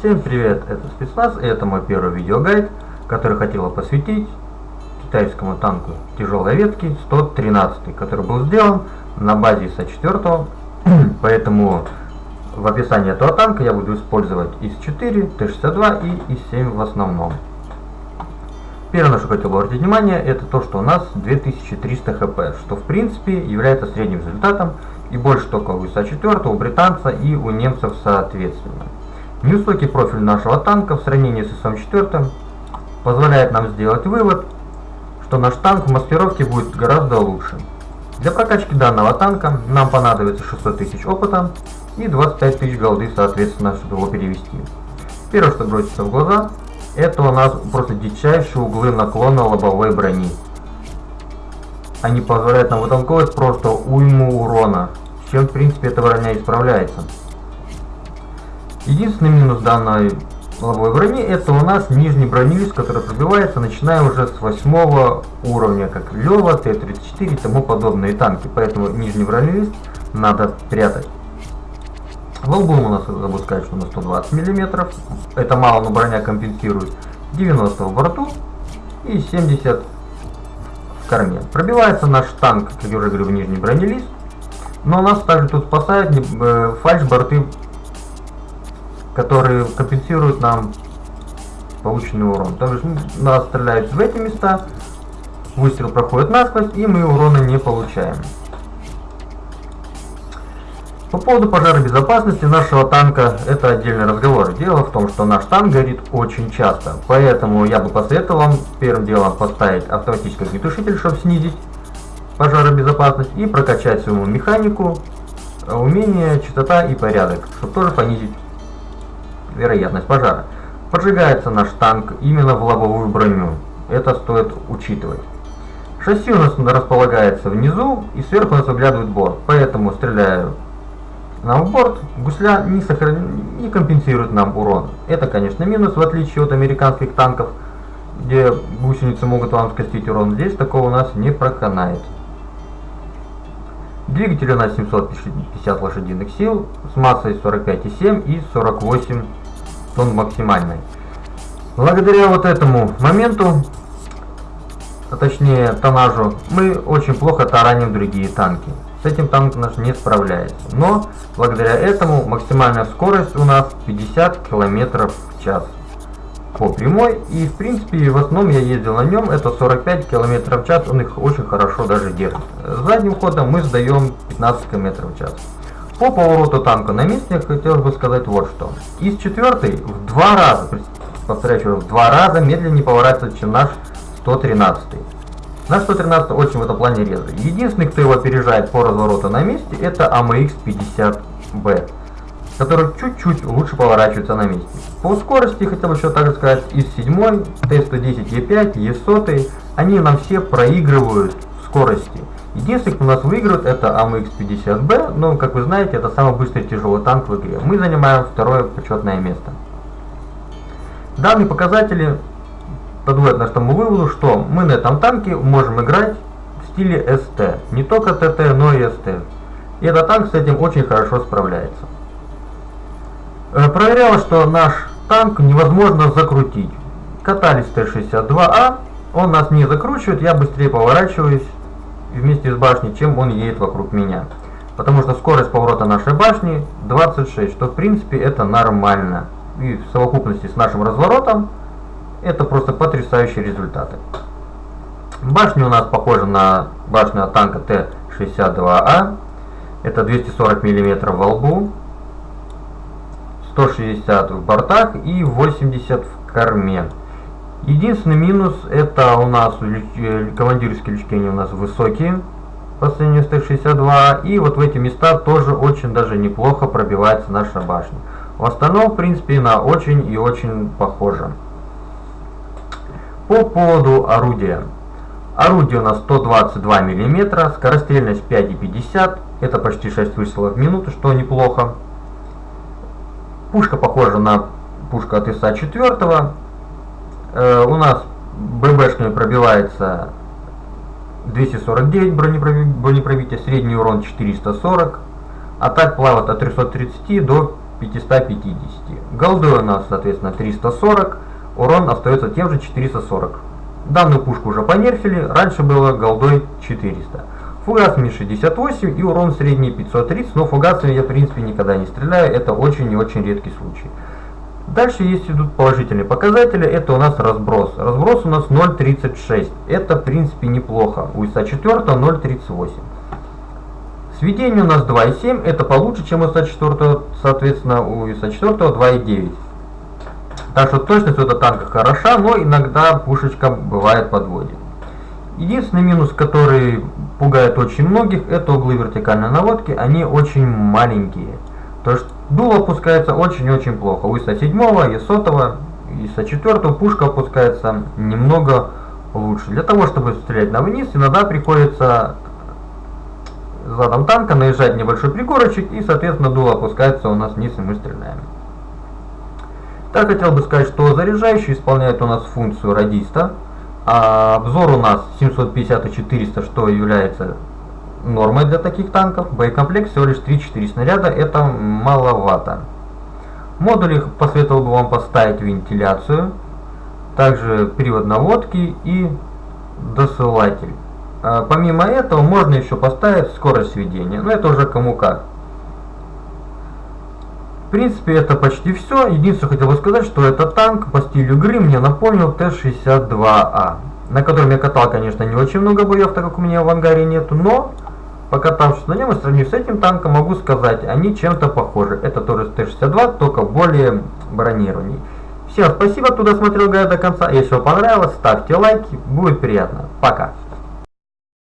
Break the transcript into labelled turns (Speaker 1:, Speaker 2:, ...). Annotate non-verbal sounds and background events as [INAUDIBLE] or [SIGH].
Speaker 1: Всем привет, это спецназ, и это мой первый видеогайд, который хотела посвятить китайскому танку тяжелой ветки 113, который был сделан на базе ИСа-4, [CLEARS THROAT] поэтому в описании этого танка я буду использовать ИС-4, Т-62 и ИС-7 в основном. Первое, на что хотел обратить внимание, это то, что у нас 2300 хп, что в принципе является средним результатом и больше только у ИСа-4, у британца и у немцев соответственно. Невысокий профиль нашего танка в сравнении с ИСом-4 позволяет нам сделать вывод, что наш танк в маскировке будет гораздо лучше. Для прокачки данного танка нам понадобится 600 тысяч опыта и 25 тысяч голды, соответственно, чтобы его перевести. Первое, что бросится в глаза, это у нас просто дичайшие углы наклона лобовой брони. Они позволяют нам вытолковать просто уйму урона, с чем в принципе эта броня исправляется. Единственный минус данной лобовой брони это у нас нижний бронелист, который пробивается начиная уже с 8 уровня, как Лева, Т-34 и тому подобные танки. Поэтому нижний бронелист надо прятать. Волбум у нас забыл сказать, что на 120 мм. Это мало, но броня компенсирует. 90 в борту и 70 в корме. Пробивается наш танк, как я уже говорю, в нижний бронелист. Но нас также тут спасает э, фальш-борты которые компенсируют нам полученный урон. То есть нас стреляют в эти места, выстрел проходит насквозь, и мы урона не получаем. По поводу пожаробезопасности нашего танка это отдельный разговор. Дело в том, что наш танк горит очень часто, поэтому я бы посоветовал вам первым делом поставить автоматический огнетушитель, чтобы снизить пожаробезопасность и прокачать своему механику умение, частота и порядок, чтобы тоже понизить вероятность пожара. Поджигается наш танк именно в лобовую броню. Это стоит учитывать. Шасси у нас располагается внизу и сверху нас выглядывает борт. Поэтому стреляю нам в борт, гусля не, сохран... не компенсирует нам урон. Это, конечно, минус, в отличие от американских танков, где гусеницы могут вам скостить урон. Здесь такого у нас не проканает. Двигатель у нас 750 лошадиных сил с массой 45,7 и 48 тон максимальной. Благодаря вот этому моменту, а точнее тонажу, мы очень плохо тараним другие танки. С этим танк наш не справляется. Но благодаря этому максимальная скорость у нас 50 км в час по прямой. И в принципе в основном я ездил на нем, это 45 км в час, он их очень хорошо даже держит. Задним ходом мы сдаем 15 км в час. По повороту танка на месте хотелось бы сказать вот что. Из четвертой в два раза, повторяю в два раза медленнее поворачивается, чем наш 113. Наш 113 очень в этом плане резвый. Единственный, кто его опережает по развороту на месте, это AMX 50B, который чуть-чуть лучше поворачивается на месте. По скорости, хотел бы еще также сказать, из 7, Т110, Е5, Е100, они нам все проигрывают скорости. Единственный, кто нас выигрывает, это АМХ-50Б, но, как вы знаете, это самый быстрый тяжелый танк в игре. Мы занимаем второе почетное место. Данные показатели подводят нас к тому выводу, что мы на этом танке можем играть в стиле СТ. Не только ТТ, но и СТ. И этот танк с этим очень хорошо справляется. Э, проверялось, что наш танк невозможно закрутить. Катались Т-62А, он нас не закручивает, я быстрее поворачиваюсь вместе с башней, чем он едет вокруг меня. Потому что скорость поворота нашей башни 26, что в принципе это нормально. И в совокупности с нашим разворотом это просто потрясающие результаты. Башня у нас похожа на башню от танка Т-62А. Это 240 мм во лбу, 160 в бортах и 80 в корме. Единственный минус это у нас э, командирские лючки у нас высокие по сравнению с Т-62 и вот в эти места тоже очень даже неплохо пробивается наша башня. В остальном в принципе она очень и очень похожа. По поводу орудия. Орудие у нас 122 мм, скорострельность 5,50, это почти 6 выстрелов в минуту, что неплохо. Пушка похожа на пушку от ИСа-4, Э, у нас ББшками пробивается 249 бронепробития, средний урон 440, а так плавает от 330 до 550. Голдой у нас, соответственно, 340, урон остается тем же 440. Данную пушку уже понерфили, раньше было голдой 400. Фугас Ми-68 и урон средний 530, но фугасами я в принципе никогда не стреляю, это очень и очень редкий случай. Дальше есть идут положительные показатели, это у нас разброс. Разброс у нас 0.36, это в принципе неплохо, у ИСа-4 0.38. Сведение у нас 2.7, это получше, чем у ИСа-4, соответственно у ИСа-4 2.9. Так что точность у этого танка хороша, но иногда пушечка бывает подводит. Единственный минус, который пугает очень многих, это углы вертикальной наводки, они очень маленькие. То есть дуло опускается очень-очень плохо. У ИСа 7, ИСа ИСа 4 пушка опускается немного лучше. Для того, чтобы стрелять на вниз, иногда приходится задом танка наезжать небольшой пригорочек и, соответственно, дуло опускается у нас вниз и мы стреляем. Так хотел бы сказать, что заряжающий исполняет у нас функцию радиста. А обзор у нас 750 и 400, что является нормой для таких танков. Боекомплект всего лишь 3-4 снаряда, это маловато. Модули посоветовал бы вам поставить вентиляцию, также привод наводки и досылатель. А помимо этого можно еще поставить скорость сведения, но это уже кому как. В принципе, это почти все. Единственное, хотел бы сказать, что этот танк по стилю игры мне напомнил Т-62А, на котором я катал, конечно, не очень много боев, так как у меня в ангаре нету, но покатавшись на нем и сравнив с этим танком, могу сказать, они чем-то похожи. Это тоже Т-62, только более бронированный. Всем спасибо, кто досмотрел гайд до конца. Если вам понравилось, ставьте лайки, будет приятно. Пока.